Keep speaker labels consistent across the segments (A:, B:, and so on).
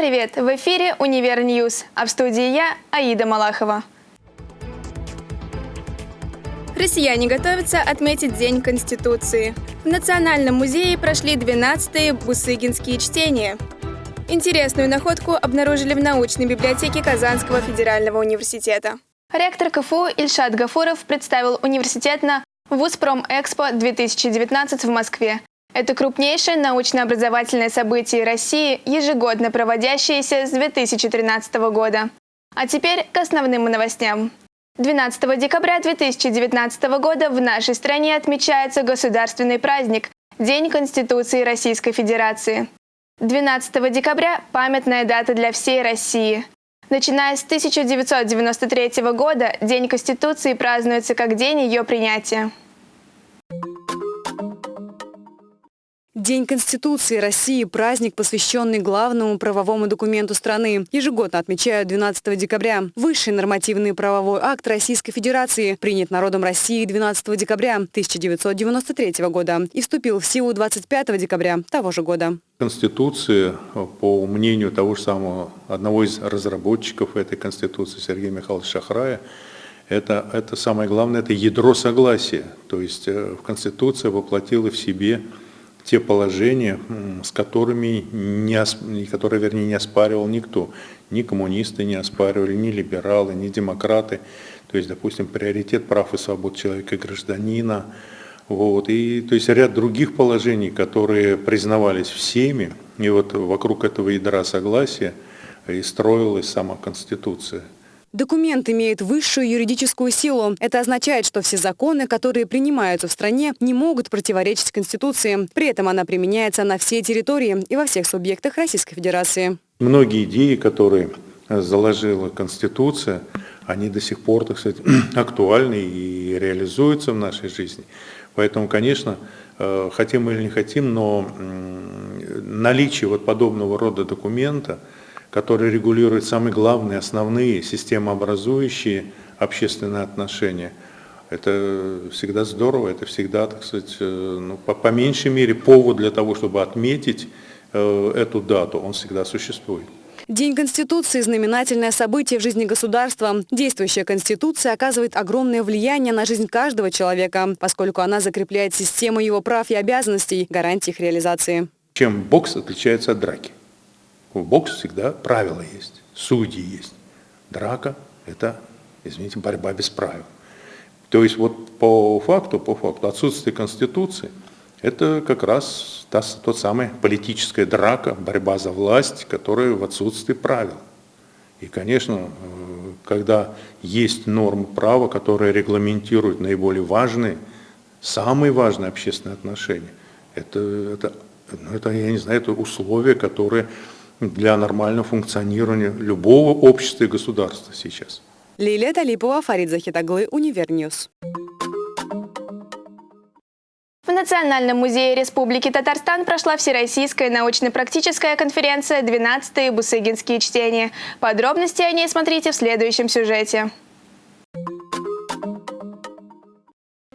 A: Привет! В эфире «Универ Ньюс», а в студии я, Аида Малахова. Россияне готовятся отметить День Конституции. В Национальном музее прошли 12-е бусыгинские чтения. Интересную находку обнаружили в научной библиотеке Казанского федерального университета. Ректор КФУ Ильшат Гафуров представил университет на Вузпром-Экспо-2019 в Москве. Это крупнейшее научно-образовательное событие России, ежегодно проводящееся с 2013 года. А теперь к основным новостям. 12 декабря 2019 года в нашей стране отмечается государственный праздник – День Конституции Российской Федерации. 12 декабря – памятная дата для всей России. Начиная с 1993 года День Конституции празднуется как день ее принятия.
B: День Конституции России – праздник, посвященный главному правовому документу страны. Ежегодно отмечают 12 декабря. Высший нормативный правовой акт Российской Федерации принят народом России 12 декабря 1993 года и вступил в силу 25 декабря того же года.
C: Конституция, по мнению того же самого одного из разработчиков этой Конституции, Сергея Михайловича Шахрая, это, это самое главное, это ядро согласия. То есть э, в Конституция воплотила в себе те положения, с которыми не, которые, вернее, не оспаривал никто. Ни коммунисты не оспаривали, ни либералы, ни демократы. То есть, допустим, приоритет прав и свобод человека и гражданина. Вот. И, то есть ряд других положений, которые признавались всеми. И вот вокруг этого ядра согласия и строилась сама Конституция.
B: Документ имеет высшую юридическую силу. Это означает, что все законы, которые принимаются в стране, не могут противоречить Конституции. При этом она применяется на всей территории и во всех субъектах Российской Федерации.
C: Многие идеи, которые заложила Конституция, они до сих пор, так сказать, актуальны и реализуются в нашей жизни. Поэтому, конечно, э, хотим или не хотим, но наличие вот подобного рода документа – который регулирует самые главные, основные, системообразующие общественные отношения. Это всегда здорово, это всегда, так сказать, э, ну, по, по меньшей мере повод для того, чтобы отметить э, эту дату, он всегда существует.
B: День Конституции – знаменательное событие в жизни государства. Действующая Конституция оказывает огромное влияние на жизнь каждого человека, поскольку она закрепляет систему его прав и обязанностей, гарантий их реализации.
C: Чем бокс отличается от драки? В боксе всегда правила есть, судьи есть. Драка – это, извините, борьба без правил. То есть вот по факту, по факту отсутствие Конституции – это как раз та, тот самый политическая драка, борьба за власть, которая в отсутствии правил. И, конечно, э, когда есть нормы права, которые регламентируют наиболее важные, самые важные общественные отношения, это, это, ну, это я не знаю, это условия, которые для нормального функционирования любого общества и государства сейчас.
B: Лилия Талипова, Фарид Захитаглы, Универньюз.
A: В Национальном музее Республики Татарстан прошла Всероссийская научно-практическая конференция «12-е Бусыгинские чтения». Подробности о ней смотрите в следующем сюжете.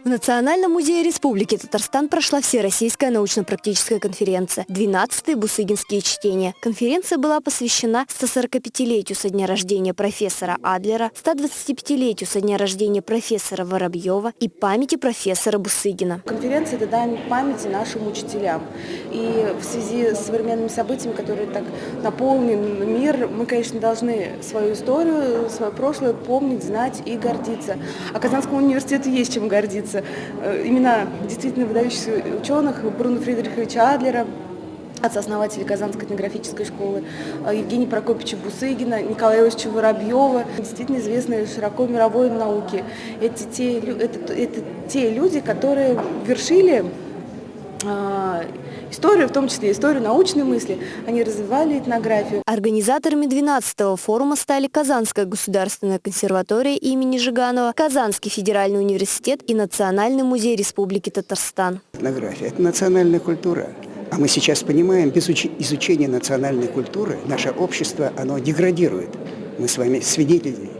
D: В Национальном музее Республики Татарстан прошла Всероссийская научно-практическая конференция «12-е Бусыгинские чтения». Конференция была посвящена 145-летию со дня рождения профессора Адлера, 125-летию со дня рождения профессора Воробьева и памяти профессора Бусыгина.
E: Конференция – это дань памяти нашим учителям. И в связи с современными событиями, которые так наполнен мир, мы, конечно, должны свою историю, свое прошлое помнить, знать и гордиться. А Казанскому университету есть чем гордиться э, имена действительно выдающихся ученых Бруно Фридриховича Адлера, отца-основателя Казанской этнографической школы, э, Евгения Прокопьевича Бусыгина, Николая Ильича Воробьева, действительно известные широко мировой науке. Эти те, это, это те люди, которые вершили историю, в том числе историю научной мысли, они развивали этнографию.
D: Организаторами 12-го форума стали Казанская государственная консерватория имени Жиганова, Казанский федеральный университет и Национальный музей Республики Татарстан.
F: Этнография – это национальная культура. А мы сейчас понимаем, без изучения национальной культуры наше общество, оно деградирует. Мы с вами свидетели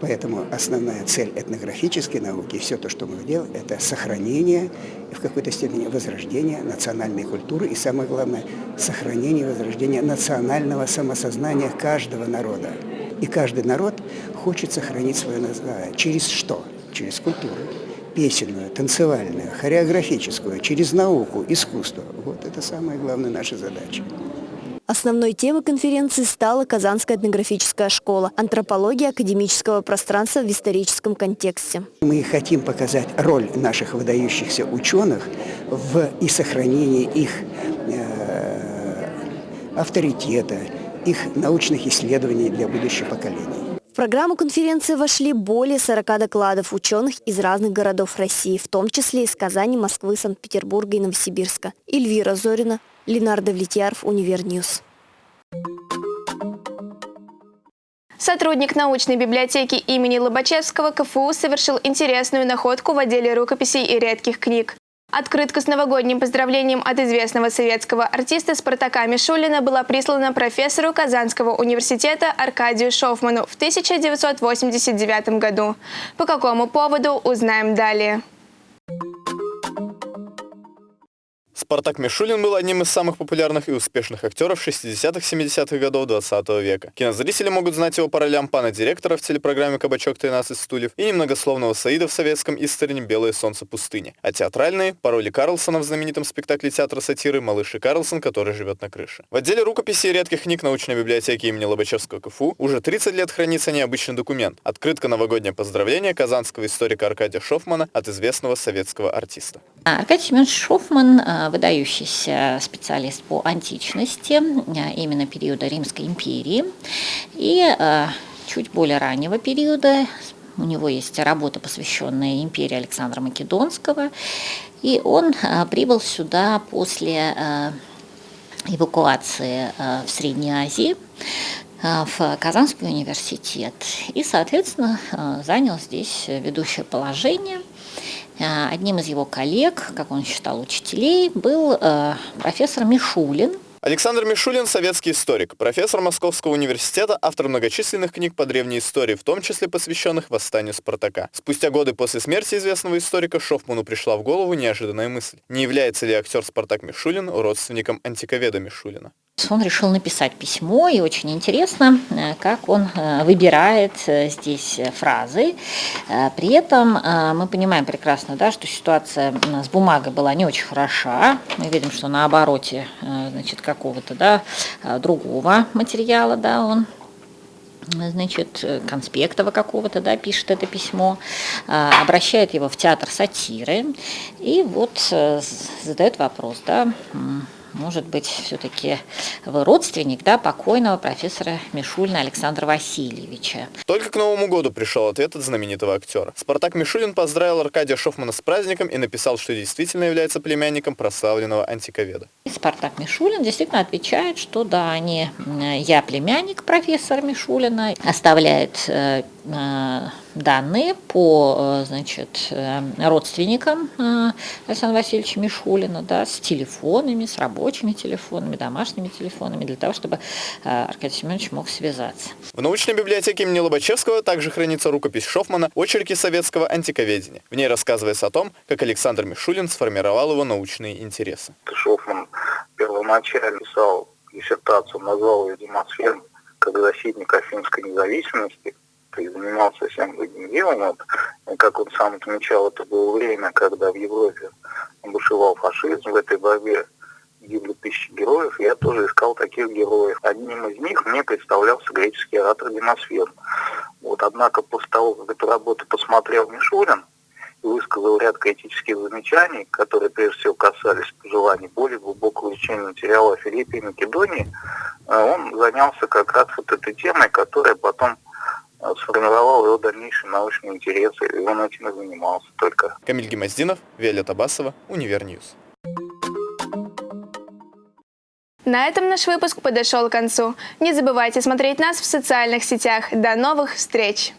F: Поэтому основная цель этнографической науки, все то, что мы делаем, это сохранение и в какой-то степени возрождение национальной культуры и, самое главное, сохранение и возрождение национального самосознания каждого народа. И каждый народ хочет сохранить свое название. Через что? Через культуру. Песенную, танцевальную, хореографическую, через науку, искусство. Вот это самая главная наша задача.
D: Основной темой конференции стала Казанская этнографическая школа «Антропология академического пространства в историческом контексте».
F: Мы хотим показать роль наших выдающихся ученых в и сохранении их э, авторитета, их научных исследований для будущих поколений.
D: Программу конференции вошли более 40 докладов ученых из разных городов России, в том числе из Казани, Москвы, Санкт-Петербурга и Новосибирска. Эльвира Зорина, Ленардо Влетьяров, Универньюз.
A: Сотрудник научной библиотеки имени Лобачевского КФУ совершил интересную находку в отделе рукописей и редких книг. Открытка с новогодним поздравлением от известного советского артиста Спартака Мишулина была прислана профессору Казанского университета Аркадию Шофману в 1989 году. По какому поводу, узнаем далее.
G: Спартак Мишулин был одним из самых популярных и успешных актеров 60-70-х годов 20 века. Кинозрители могут знать его по ролям пана директора в телепрограмме «Кабачок 13 стульев» и немногословного Саида в советском истории «Белое солнце пустыни», а театральные – по роли Карлсона в знаменитом спектакле театра сатиры «Малыш и Карлсон, который живет на крыше». В отделе рукописи и редких книг научной библиотеки имени Лобачевского КФУ уже 30 лет хранится необычный документ – открытка новогоднее поздравление казанского историка Аркадия Шофмана от известного советского артиста.
H: Аркадий Семенович Шофман – выдающийся специалист по античности, э, именно периода Римской империи. И э, чуть более раннего периода у него есть работа, посвященная империи Александра Македонского. И он э, прибыл сюда после эвакуации в Средней Азии в Казанский университет и, соответственно, занял здесь ведущее положение – одним из его коллег, как он считал, учителей, был э, профессор Мишулин,
G: Александр Мишулин – советский историк, профессор Московского университета, автор многочисленных книг по древней истории, в том числе посвященных восстанию Спартака. Спустя годы после смерти известного историка Шофману пришла в голову неожиданная мысль. Не является ли актер Спартак Мишулин родственником антиковеда Мишулина?
H: Он решил написать письмо, и очень интересно, э, как он э, выбирает э, здесь фразы. При этом мы понимаем прекрасно, да, что ситуация с бумагой была не очень хороша. Мы видим, что на обороте значит, какого-то да, другого материала да, он значит, конспектова какого-то, да, пишет это письмо, обращает его в театр сатиры и вот задает вопрос, да, может быть, все-таки вы родственник да, покойного профессора Мишулина Александра Васильевича.
G: Только к Новому году пришел ответ от знаменитого актера. Спартак Мишулин поздравил Аркадия Шофмана с праздником и написал, что действительно является племянником прославленного антиковеда.
H: Спартак Мишулин действительно отвечает, что да, они, я племянник профессора Мишулина, оставляет э, э, данные по э, значит, э, родственникам э, Александра Васильевича Мишулина, да, с телефонами, с рабочими телефонами, домашними телефонами, для того, чтобы Аркадий Семенович мог связаться.
G: В научной библиотеке имени Лобачевского также хранится рукопись Шофмана «Очерки советского антиковедения». В ней рассказывается о том, как Александр Мишулин сформировал его научные интересы.
I: Шофман первоначально писал диссертацию, назвал ее «Демосфером» как защитник афинской независимости – и занимался совсем другим делом. Вот, как он сам отмечал, это было время, когда в Европе бушевал фашизм в этой борьбе гибли тысячи героев, я тоже искал таких героев. Одним из них мне представлялся греческий оратор Демосфен. Вот, однако после того, как эту работу посмотрел Мишурин и высказал ряд критических замечаний, которые прежде всего касались пожеланий более глубокого изучения материала о Филиппе и Македонии, э, он занялся как раз вот этой темой, которая потом сформировал его дальнейшие научные интересы, и он этим и занимался только.
G: Камиль Гемоздинов, Виолетта Басова, Универньюз.
A: На этом наш выпуск подошел к концу. Не забывайте смотреть нас в социальных сетях. До новых встреч!